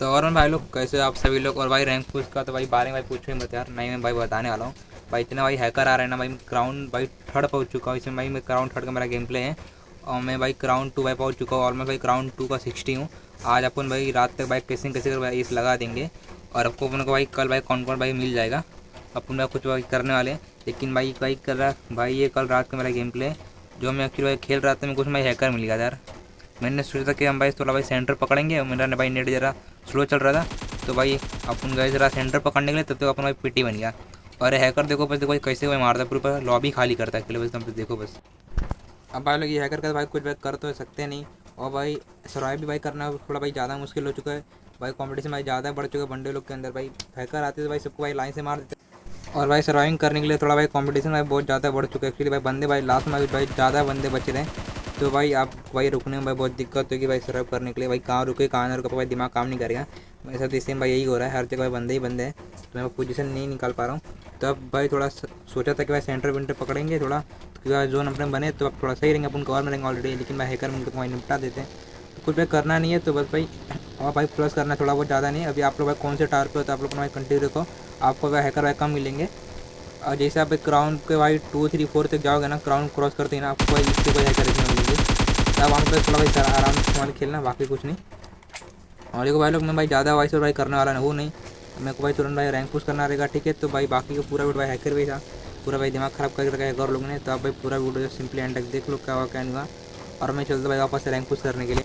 तो और भाई लोग, कैसे आप सभी लोग और भाई रैंक पुश का तो भाई बारे में भाई पूछो मत यार। नहीं, मैं भाई बताने वाला हूँ। भाई इतना भाई हैकर आ रहे हैं ना भाई क्राउन भाई थर्ड पहुँच चुका हूँ। इसमें भाई मैं क्राउन थर्ड का मेरा गेम प्ले है और मैं भाई क्राउन टू भाई पहुँच चुका हूँ और मैं भाई क्राउन टू का सिक्सटी हूँ। आज अपन भाई रात तक भाई कैसे कैसे कर भाई इस लगा देंगे और आपको अपन को भाई कल भाई कौन कौन भाई मिल जाएगा। अपन भाई कुछ भाई करने वाले लेकिन भाई भाई कर रहा भाई ये कल रात का मेरा गेम प्ले जो मैं एक्चुअली भाई खेल रहा था मैं कुछ भाई हैकर मिल गया यार। मैंने सोचा था कि हम भाई थोड़ा भाई सेंटर पकड़ेंगे और मेरा भाई नेट ज़रा स्लो चल रहा था तो भाई अपन गए ज़रा सेंटर पकड़ने के लिए, तब तक तो अपन भाई पीटी बन गया। और हैकर देखो बस, देखो कैसे भाई मारता पूरा लॉबी खाली करता है बस तो देखो बस। अब भाई लोग ये हैकर का भाई कुछ भाई कर तो सकते नहीं। और भाई सर्वाइव भी भाई करना थोड़ा भाई ज़्यादा मुश्किल हो चुका है। भाई कॉम्पिटिशन भाई ज़्यादा बढ़ चुका है बंडे लोग के अंदर भाई। हैकर आते थे भाई सबको भाई लाइन से मार देते। और भाई सर्वाइविंग करने के लिए थोड़ा भाई कंपटीशन भाई बहुत ज़्यादा बढ़ चुका है। एक्चुअली भाई बंदे भाई लास्ट में भाई ज़्यादा बंदे बचे रहे तो भाई आप, भाई रुकने में भाई बहुत दिक्कत होगी भाई सर्व करने के लिए। भाई कहाँ रुके, कहाँ ना रुके भाई दिमाग काम नहीं करेगा। मेरे साथ इसी भाई यही हो रहा है, हर जगह भाई बंदे ही बंदे हैं। तो मैं पोजीशन नहीं निकाल पा रहा हूँ। तो अब भाई थोड़ा सोचा था कि भाई सेंटर वेंटर पकड़ेंगे थोड़ा। क्योंकि जोन अपने बने तो अब थोड़ा सही रहेंगे, अपन कवर में रहेंगे ऑलरेडी लेकिन भाई हैकर उनको भाई निपटा देते हैं। तो कुछ भाई करना नहीं है तो बस भाई, और भाई प्लस करना थोड़ा बहुत ज़्यादा नहीं अभी आप लोग भाई कौन से टार पे हो तो आप लोग भाई कंटिन्यू रखो। आपको भाई हैकर भाई कम मिलेंगे। और जैसे आप क्राउन के भाई टू थ्री फोर तक जाओगे ना क्राउन क्रॉस करते हैं ना, आपको भाई इससे कोई हैकर मिलेंगे अब हम पर थोड़ा भाई, सर आराम से वहाँ खेलना बाकी कुछ नहीं। और देखो भाई लोग, मैं भाई ज़्यादा वाइस और भाई करने वाला ना वो नहीं। मेरे को भाई तुरंत भाई रैंक पुश करना रहेगा, ठीक है? तो भाई बाकी का पूरा वीडियो भाई हैकर भी था। पूरा भाई दिमाग ख़राब करके रखा है और लोग ने। तो आप भाई पूरा वीडियो सिंपली एंड तक देख लो, क्या हुआ, क्या नहीं हुआ। और मैं चलता भाई वापस रैंक पुश करने के लिए।